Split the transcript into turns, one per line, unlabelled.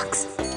Box.